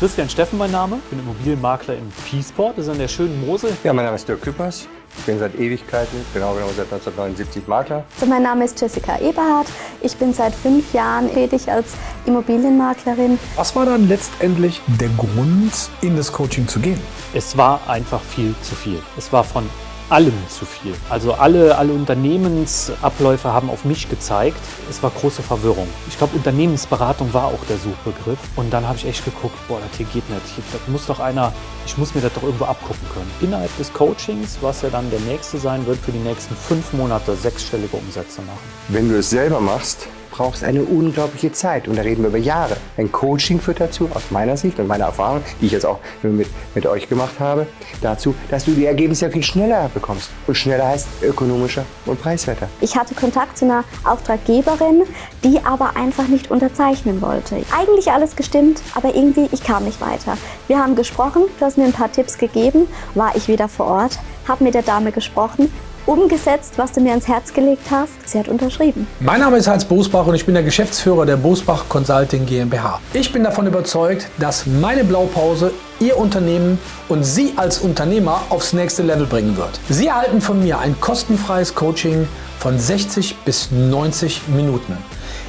Christian Steffen mein Name, bin Immobilienmakler in Peaceport, das ist an der schönen Mosel. Ja, mein Name ist Dirk Küppers. Ich bin seit Ewigkeiten, genau genommen seit 1979 Makler. Also mein Name ist Jessica Eberhardt. Ich bin seit fünf Jahren tätig als Immobilienmaklerin. Was war dann letztendlich der Grund, in das Coaching zu gehen? Es war einfach viel zu viel. Es war von allem zu viel. Also alle, alle Unternehmensabläufe haben auf mich gezeigt. Es war große Verwirrung. Ich glaube, Unternehmensberatung war auch der Suchbegriff. Und dann habe ich echt geguckt, boah, das hier geht nicht. Das muss doch einer, ich muss mir das doch irgendwo abgucken können. Innerhalb des Coachings, was ja dann der nächste sein wird, für die nächsten fünf Monate sechsstellige Umsätze machen. Wenn du es selber machst, brauchst eine unglaubliche Zeit. Und da reden wir über Jahre. Ein Coaching führt dazu, aus meiner Sicht und meiner Erfahrung, die ich jetzt auch mit, mit euch gemacht habe, dazu, dass du die Ergebnisse viel schneller bekommst. Und schneller heißt ökonomischer und preiswerter. Ich hatte Kontakt zu einer Auftraggeberin, die aber einfach nicht unterzeichnen wollte. Eigentlich alles gestimmt, aber irgendwie, ich kam nicht weiter. Wir haben gesprochen, du hast mir ein paar Tipps gegeben, war ich wieder vor Ort, habe mit der Dame gesprochen, umgesetzt, was du mir ans Herz gelegt hast. Sie hat unterschrieben. Mein Name ist Heinz Bosbach und ich bin der Geschäftsführer der Bosbach Consulting GmbH. Ich bin davon überzeugt, dass meine Blaupause Ihr Unternehmen und Sie als Unternehmer aufs nächste Level bringen wird. Sie erhalten von mir ein kostenfreies Coaching von 60 bis 90 Minuten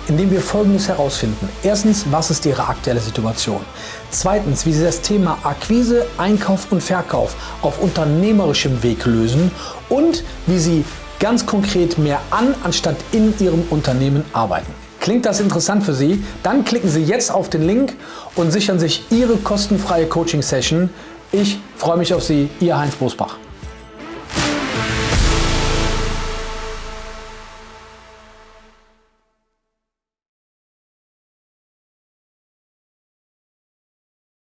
indem wir Folgendes herausfinden. Erstens, was ist Ihre aktuelle Situation? Zweitens, wie Sie das Thema Akquise, Einkauf und Verkauf auf unternehmerischem Weg lösen und wie Sie ganz konkret mehr an anstatt in Ihrem Unternehmen arbeiten. Klingt das interessant für Sie? Dann klicken Sie jetzt auf den Link und sichern sich Ihre kostenfreie Coaching-Session. Ich freue mich auf Sie, Ihr Heinz Bosbach.